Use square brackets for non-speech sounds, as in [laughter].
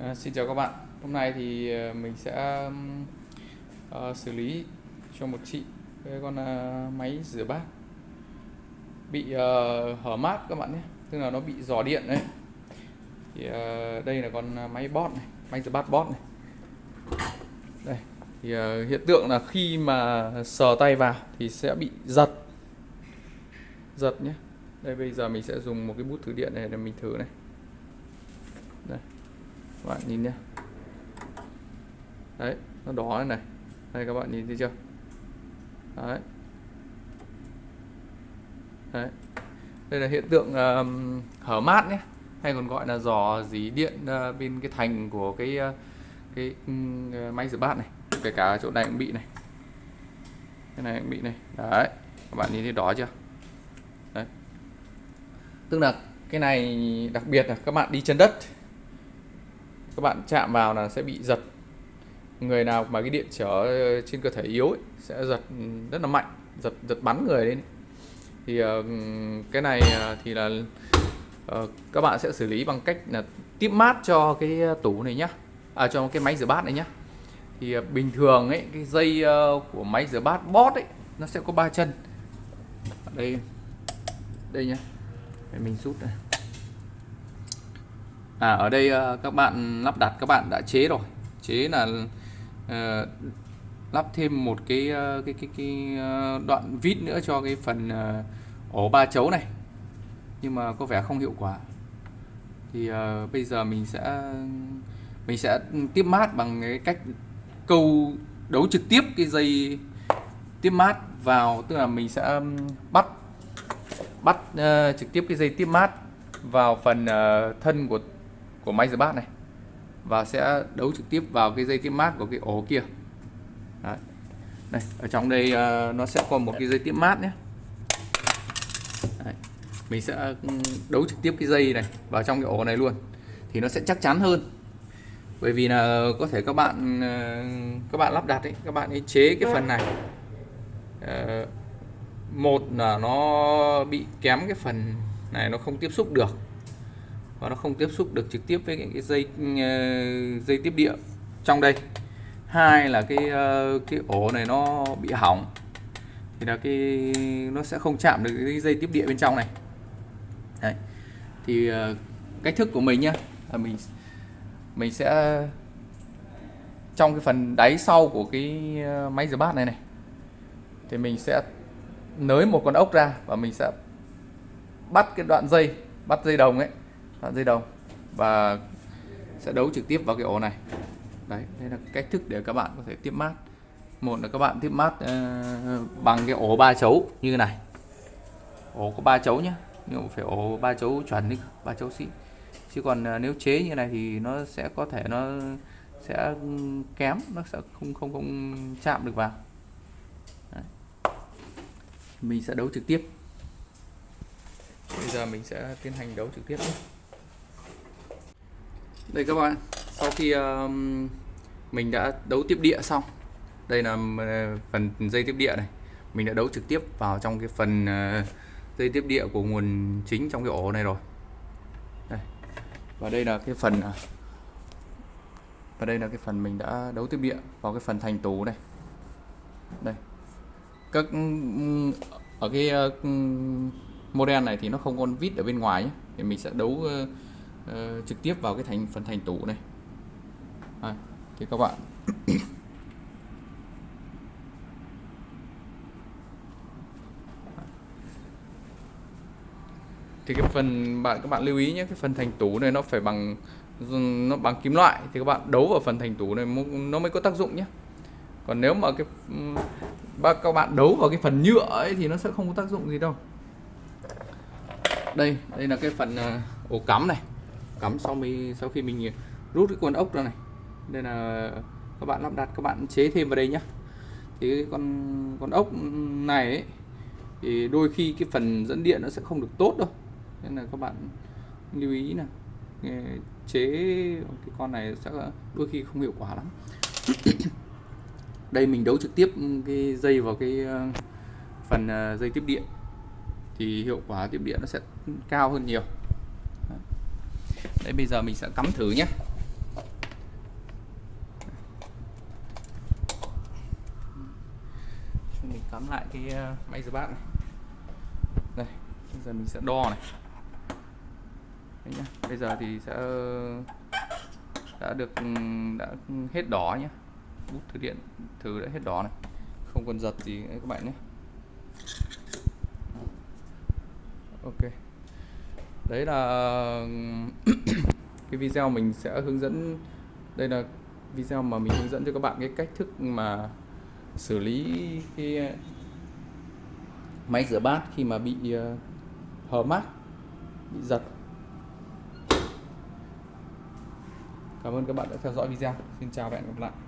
À, xin chào các bạn. Hôm nay thì ờ, mình sẽ uh, xử lý cho một chị cái con uh, máy rửa bát bị uh, hở mát các bạn nhé. Tức là nó bị giò điện đấy. Thì uh, đây là con máy bot này, máy rửa bát bot này. Đây. Thì uh, hiện tượng là khi mà sờ tay vào thì sẽ bị giật. Giật nhé. Đây bây giờ mình sẽ dùng một cái bút thử điện này để mình thử này. Đây các bạn nhìn nhé đấy nó đỏ này này. Đây các bạn nhìn thấy chưa? Đấy. Đấy. Đây là hiện tượng um, hở mát nhé. Hay còn gọi là giò dí điện uh, bên cái thành của cái uh, cái um, máy rửa bát này. Kể cả chỗ này cũng bị này. Cái này cũng bị này. Đấy các bạn nhìn thấy đỏ chưa? Đấy. Tức là cái này đặc biệt là các bạn đi chân đất các bạn chạm vào là sẽ bị giật. Người nào mà cái điện trở trên cơ thể yếu ấy, sẽ giật rất là mạnh giật giật bắn người lên. Thì uh, cái này ờ, thì là uh, các bạn sẽ xử lý bằng cách là tiếp mát cho cái tủ này nhá. À cho cái máy rửa bát này nhá. Thì uh, bình thường ấy cái dây uh, của máy rửa bát bót ấy nó sẽ có ba chân. Đây đây nhá. Để mình rút này À ở đây uh, các bạn lắp đặt các bạn đã chế rồi. Chế là uh, lắp thêm một cái uh, cái cái cái uh, đoạn vít nữa cho cái phần uh, ổ ba chấu này. Nhưng mà có vẻ không hiệu quả. Thì uh, bây giờ mình sẽ mình sẽ tiếp mát bằng cái cách câu đấu trực tiếp cái dây tiếp mát vào tức là mình sẽ bắt bắt uh, trực tiếp cái dây tiếp mát vào phần uh, thân của của máy rửa bát này. Và sẽ đấu trực tiếp vào cái dây tiếp mát của cái ổ kia. Đấy. đây ở trong đây uh, nó sẽ có một cái dây tiếp mát nhé. Đấy. mình sẽ ừ, đấu trực tiếp cái dây này vào trong cái ổ này luôn. Thì nó sẽ chắc chắn hơn. Bởi vì là có thể các bạn ờ, các bạn lắp đặt ấy các bạn ấy chế cái phần này. Uh, một là nó bị kém cái phần này nó không tiếp xúc được và nó không tiếp xúc được trực tiếp với cái dây ờ, dây tiếp địa trong đây. Hai là cái ờ, cái ổ này nó bị hỏng. Thì là cái, nó sẽ không chạm được cái dây tiếp địa bên trong này. Đấy. thì ờ, cách thức của mình nhá, là mình mình sẽ, trong cái phần đáy sau của cái máy rửa bát này này, thì mình sẽ nới một con ốc ra và mình sẽ bắt cái đoạn dây, bắt dây đồng ấy dây đồng và sẽ đấu trực tiếp vào cái ổ này. Đấy đây là cách thức để các bạn có thể tiếp mát. Một là các bạn tiếp mát uh, bằng cái ổ ba chấu như thế này. Ổ có ba chấu nhé nhưng phải ổ ba chấu chuẩn đi ba chấu xịn. Chứ còn uh, nếu chế như này thì nó sẽ có thể nó sẽ ừ, kém nó sẽ không không không chạm được vào. Đấy. mình sẽ đấu trực tiếp. Bây giờ mình sẽ tiến hành đấu trực tiếp nhé đây các bạn sau khi um, mình đã đấu tiếp địa xong đây là uh, phần dây tiếp địa này. Mình đã đấu trực tiếp vào trong cái phần uh, dây tiếp địa của nguồn chính trong cái ổ này rồi. Đây. và đây là cái phần uh, và đây là cái phần mình đã đấu tiếp địa vào cái phần thành tủ này. Đây. Các ừ, ở cái uh, ừ, model này thì nó không có vít ở bên ngoài nhé. Thì mình sẽ đấu uh, uh, trực tiếp vào cái thành phần thành tủ này. À, thì các bạn. Thì cái phần bạn các bạn lưu ý nhé cái phần thành tủ này nó phải bằng nó bằng kim loại. Thì các bạn đấu vào phần thành tủ này nó mới có tác dụng nhé. Còn nếu mà cái các bạn đấu vào cái phần nhựa ấy thì nó sẽ không có tác dụng gì đâu. Đây đây là cái phần ờ, ổ cắm này cắm sau mình sau khi mình rút cái con ốc ra này. Đây là các bạn lắp đặt các bạn chế thêm vào đây nhá. Thì cái con con ốc này ấy, thì đôi khi cái phần dẫn điện nó sẽ không được tốt đâu. Nên là các bạn lưu ý là ờ, chế cái con này sẽ đôi khi không hiệu quả lắm. [coughs] Đây mình đấu trực tiếp cái dây vào cái ờ, phần ờ, dây tiếp điện. Thì hiệu quả tiếp điện nó sẽ cao hơn nhiều đấy, bây giờ mình sẽ cắm thử nhé. Mình cắm lại cái ờ, máy rửa bát này. Đây, bây giờ mình sẽ đo này. Đấy nhá. bây giờ thì sẽ, đã được ừ, đã hết đỏ nhé bút thử điện thử đã hết đỏ này. Không còn giật gì các bạn nhé. Ok. Đấy là ừ, cái video mình sẽ hướng dẫn, đây là video mà mình hướng dẫn cho các bạn cái cách thức mà xử lý cái ờ, máy rửa bát khi mà bị ờ, hở mát, bị giật. Cảm ơn các bạn đã theo dõi video. Xin chào và hẹn gặp lại.